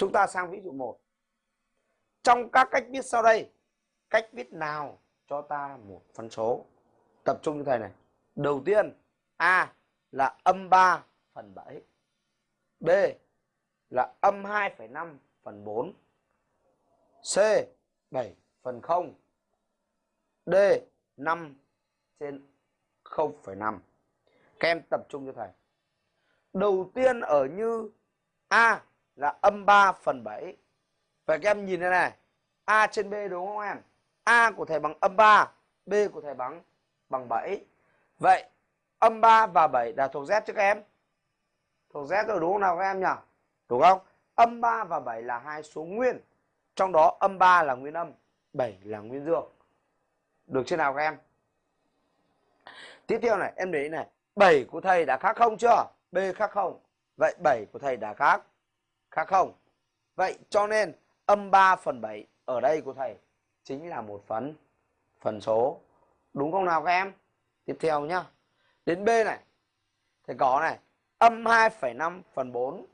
Chúng ta sang ví dụ 1. Trong các cách viết sau đây, cách viết nào cho ta một phân số? Tập trung như thầy này. Đầu tiên, A là âm 3 phần 7. B là âm 2,5 phần 4. C 7 phần 0. D 5 trên 0,5. Các em tập trung cho thầy. Đầu tiên ở như A là âm 3 phần 7. Vậy các em nhìn đây này. A trên B đúng không em? A của thầy bằng âm 3, B của thầy bằng bằng 7. Vậy âm 3 và 7 là thuộc Z chứ các em? Thuộc Z rồi đúng không nào các em nhỉ? Đúng không? Âm 3 và 7 là hai số nguyên. Trong đó âm 3 là nguyên âm, 7 là nguyên dương. Được chưa nào các em? Tiếp theo này, em để ý này. 7 của thầy đã khác không chưa? B khác không? Vậy 7 của thầy đã khác. Khác không? Vậy cho nên âm 3 phần 7 ở đây của thầy chính là một phần phần số. Đúng không nào các em? Tiếp theo nhá. Đến B này. Thầy có này. Âm 2,5 phần 4.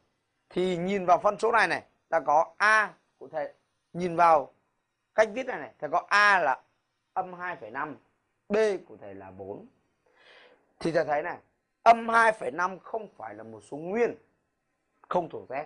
Thì nhìn vào phân số này này. Ta có A của thầy. Nhìn vào cách viết này này. Thầy có A là âm 2,5. B của thầy là 4. Thì thầy thấy này. Âm 2,5 không phải là một số nguyên. Không thuộc Z.